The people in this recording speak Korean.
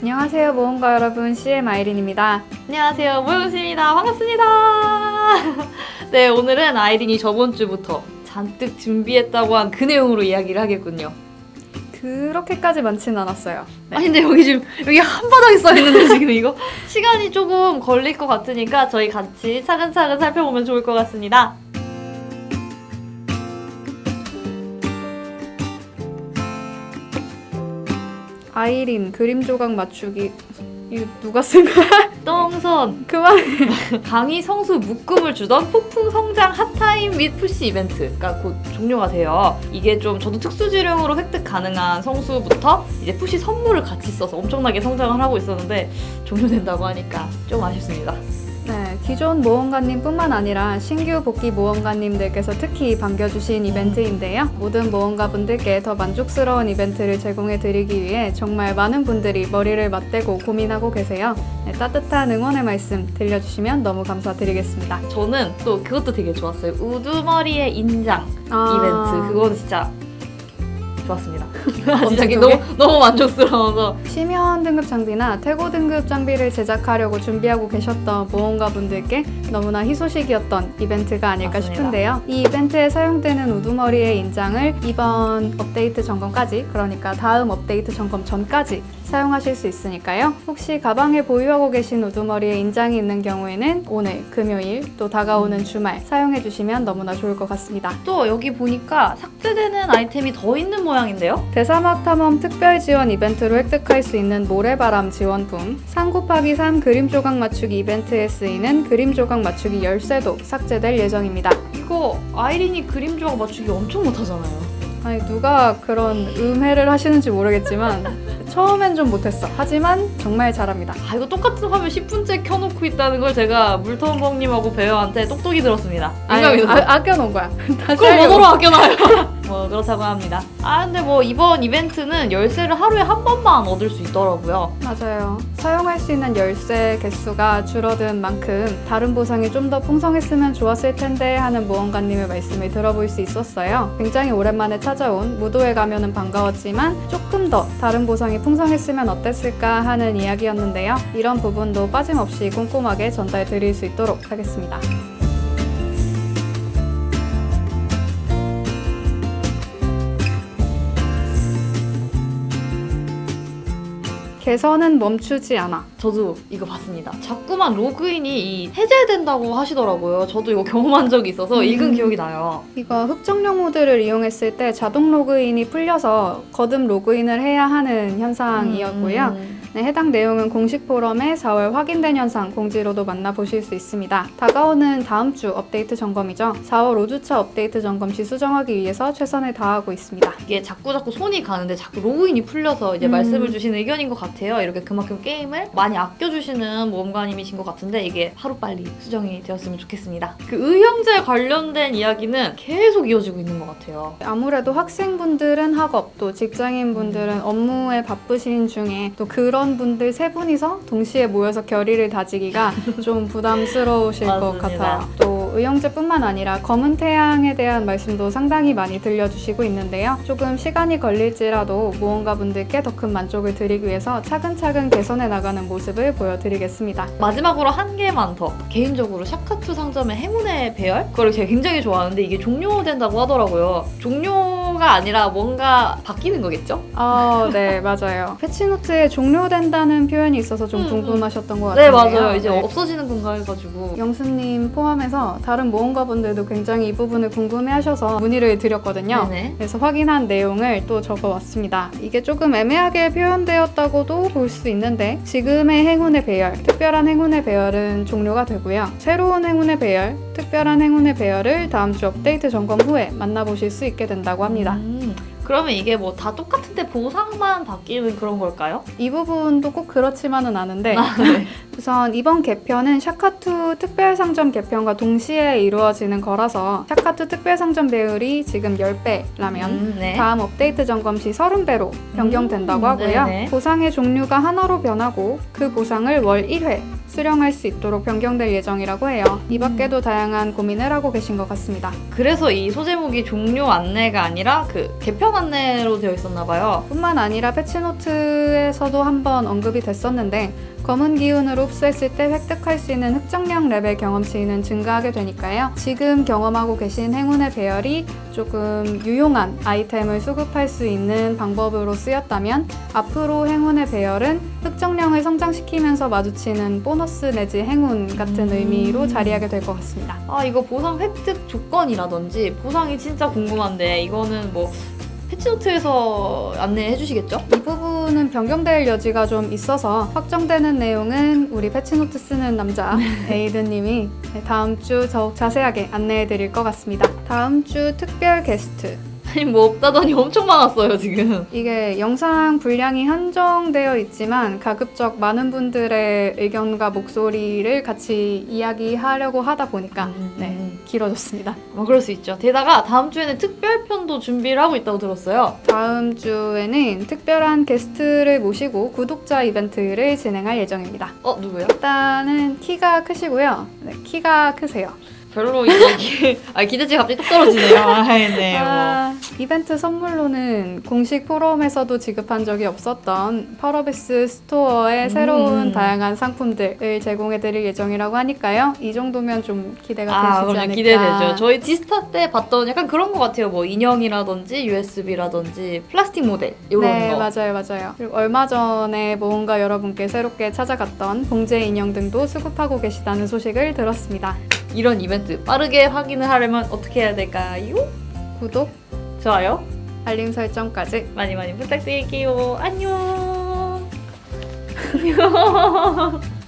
안녕하세요 모험가 여러분. CM 아이린입니다. 안녕하세요 모영씨입니다. 반갑습니다. 네 오늘은 아이린이 저번 주부터 잔뜩 준비했다고 한 그 내용으로 이야기를 하겠군요. 그렇게까지 많진 않았어요. 아니 근데 여기 지금 여기 한바닥에 써있는데 지금 이거? 시간이 조금 걸릴 것 같으니까 저희 같이 차근차근 살펴보면 좋을 것 같습니다 아이린 그림 조각 맞추기 이거 누가 쓴 거야? 똥선 그만. 강의 성수 묶음을 주던 폭풍 성장 hot time 및 푸시 이벤트가 곧 종료가 돼요. 이게 좀 저도 특수지령으로 획득 가능한 성수부터 이제 푸시 선물을 같이 써서 엄청나게 성장을 하고 있었는데 종료된다고 하니까 좀 아쉽습니다. 네, 기존 모험가님뿐만 아니라 신규 복귀 모험가님들께서 특히 반겨주신 이벤트인데요. 모든 모험가분들께 더 만족스러운 이벤트를 제공해드리기 위해 정말 많은 분들이 머리를 맞대고 고민하고 계세요. 네, 따뜻한 응원의 말씀 들려주시면 너무 감사드리겠습니다. 저는 또 그것도 되게 좋았어요. 우두머리의 인장 아, 이벤트. 그거는 진짜 좋았습니다. 갑자기 그게? 너무, 너무 만족스러워서 심연 등급 장비나 태고 등급 장비를 제작하려고 준비하고 계셨던 모험가 분들께 너무나 희소식이었던 이벤트가 아닐까 맞습니다. 싶은데요. 이 이벤트에 사용되는 우두머리의 인장을 이번 업데이트 점검까지 그러니까 다음 업데이트 점검 전까지 사용하실 수 있으니까요. 혹시 가방에 보유하고 계신 우두머리에 인장이 있는 경우에는 오늘 금요일 또 다가오는 주말 사용해 주시면 너무나 좋을 것 같습니다. 또 여기 보니까 삭제되는 아이템이 더 있는 모양 인데요. 대사막 탐험 특별 지원 이벤트로 획득할 수 있는 모래바람 지원품, 3 곱하기 3 그림 조각 맞추기 이벤트에 쓰이는 그림 조각 맞추기 열쇠도 삭제될 예정입니다. 이거 아이린이 그림 조각 맞추기 엄청 못하잖아요. 아니 누가 그런 음해를 하시는지 모르겠지만 처음엔 좀 못했어. 하지만 정말 잘합니다. 아 이거 똑같은 화면 10분째 켜놓고 있다는 걸 제가 물텀벙님하고 배우한테 똑똑히 들었습니다. 아니. 아, 아껴놓은 거야. 그걸. 뭐로 아껴놔요? 뭐 그렇다고 합니다. 아 근데 뭐 이번 이벤트는 열쇠를 하루에 한 번만 얻을 수 있더라고요. 맞아요. 사용할 수 있는 열쇠 개수가 줄어든 만큼 다른 보상이 좀 더 풍성했으면 좋았을 텐데 하는 모험가님의 말씀을 들어볼 수 있었어요. 굉장히 오랜만에 찾아온 무도회 가면은 반가웠지만 조금 더 다른 보상이 풍성했으면 어땠을까 하는 이야기였는데요. 이런 부분도 빠짐없이 꼼꼼하게 전달 드릴 수 있도록 하겠습니다. 개선은 멈추지 않아. 저도 이거 봤습니다. 자꾸만 로그인이 이 해제된다고 하시더라고요. 저도 이거 경험한 적이 있어서 음. 읽은 기억이 나요. 이거 흑정령 모드를 이용했을 때 자동 로그인이 풀려서 거듭 로그인을 해야 하는 현상이었고요. 음. 네, 해당 내용은 공식 포럼에 4월 확인된 현상 공지로도 만나보실 수 있습니다. 다가오는 다음 주 업데이트 점검이죠. 4월 5주차 업데이트 점검 시 수정하기 위해서 최선을 다하고 있습니다. 이게 자꾸 자꾸 손이 가는데 자꾸 로그인이 풀려서 이제 음. 말씀을 주시는 의견인 것 같아요. 이렇게 그만큼 게임을 많이 아껴주시는 모험가님이신 것 같은데 이게 하루빨리 수정이 되었으면 좋겠습니다. 그 의형제 관련된 이야기는 계속 이어지고 있는 것 같아요. 아무래도 학생분들은 학업, 또 직장인분들은 업무에 바쁘신 중에 또 그런 분들 세 분이서 동시에 모여서 결의를 다지기가 좀 부담스러우실 것. 같아요. 또 의형제뿐만 아니라 검은 태양에 대한 말씀도 상당히 많이 들려주시고 있는데요. 조금 시간이 걸릴지라도 모험가분들께 더 큰 만족을 드리기 위해서 차근차근 개선해 나가는 모습을 보여드리겠습니다. 마지막으로 한 개만 더. 개인적으로 샤카투 상점의 행운의 배열? 그걸 제가 굉장히 좋아하는데 이게 종료된다고 하더라고요. 종료 가 아니라 뭔가 바뀌는 거겠죠? 아, 네, 맞아요. 패치노트에 종료된다는 표현이 있어서 좀 음, 음. 궁금하셨던 것 네, 같은데요. 맞아요. 이제 네. 없어지는 건가 해가지고. 영수님 포함해서 다른 모험가분들도 굉장히 이 부분을 궁금해하셔서 문의를 드렸거든요. 네네. 그래서 확인한 내용을 또 적어왔습니다. 이게 조금 애매하게 표현되었다고도 볼 수 있는데 지금의 행운의 배열, 특별한 행운의 배열은 종료가 되고요. 새로운 행운의 배열, 특별한 행운의 배열을 다음 주 업데이트 점검 후에 만나보실 수 있게 된다고 합니다. 음, 그러면 이게 뭐 다 똑같은데 보상만 바뀌는 그런 걸까요? 이 부분도 꼭 그렇지만은 않은데 아, 네. 우선 이번 개편은 샤카투 특별상점 개편과 동시에 이루어지는 거라서 샤카투 특별상점 배율이 지금 10배라면 음, 네. 다음 업데이트 점검 시 30배로 변경된다고 음, 하고요. 네네. 보상의 종류가 하나로 변하고 그 보상을 월 1회 수령할 수 있도록 변경될 예정이라고 해요. 이 밖에도 다양한 고민을 하고 계신 것 같습니다. 그래서 이 소제목이 종료 안내가 아니라 그 개편 안내로 되어 있었나 봐요. 뿐만 아니라 패치노트에서도 한번 언급이 됐었는데 검은 기운으로 흡수했을 때 획득할 수 있는 흑정령 레벨 경험치는 증가하게 되니까요. 지금 경험하고 계신 행운의 배열이 조금 유용한 아이템을 수급할 수 있는 방법으로 쓰였다면 앞으로 행운의 배열은 흑정령을 성장시키면서 마주치는 보너스 내지 행운 같은 음. 의미로 자리하게 될 것 같습니다. 아 이거 보상 획득 조건이라든지 보상이 진짜 궁금한데 이거는 뭐 패치노트에서 안내해 주시겠죠? 이 부분 은 변경될 여지가 좀 있어서 확정되는 내용은 우리 패치노트 쓰는 남자 에이드님이 다음 주 더욱 자세하게 안내해 드릴 것 같습니다. 다음 주 특별 게스트. 아니 뭐 없다더니 엄청 많았어요 지금. 이게 영상 분량이 한정되어 있지만 가급적 많은 분들의 의견과 목소리를 같이 이야기하려고 하다 보니까 음, 네, 음. 길어졌습니다. 뭐 그럴 수 있죠. 게다가 다음 주에는 특별편도 준비를 하고 있다고 들었어요. 다음 주에는 특별한 게스트를 모시고 구독자 이벤트를 진행할 예정입니다. 어 누구요? 일단은 키가 크시고요. 네, 키가 크세요. 별로 이제 기, 아 기대치 갑자기 뚝 떨어지네요. 아, 네. 뭐. 아, 이벤트 선물로는 공식 포럼에서도 지급한 적이 없었던 펄어비스 스토어의 음. 새로운 다양한 상품들을 제공해드릴 예정이라고 하니까요. 이 정도면 좀 기대가 아, 되시지 그럼 않을까. 기대되죠. 저희 지스타 때 봤던 약간 그런 것 같아요. 뭐 인형이라든지 USB라든지 플라스틱 모델 이런 네, 거. 맞아요, 맞아요. 그리고 얼마 전에 모험가 여러분께 새롭게 찾아갔던 봉제 인형 등도 수급하고 계시다는 소식을 들었습니다. 이런 이벤트 빠르게 확인을 하려면 어떻게 해야 될까요? 구독, 좋아요. 알림 설정까지 많이 많이 부탁드릴게요. 안녕. 안녕.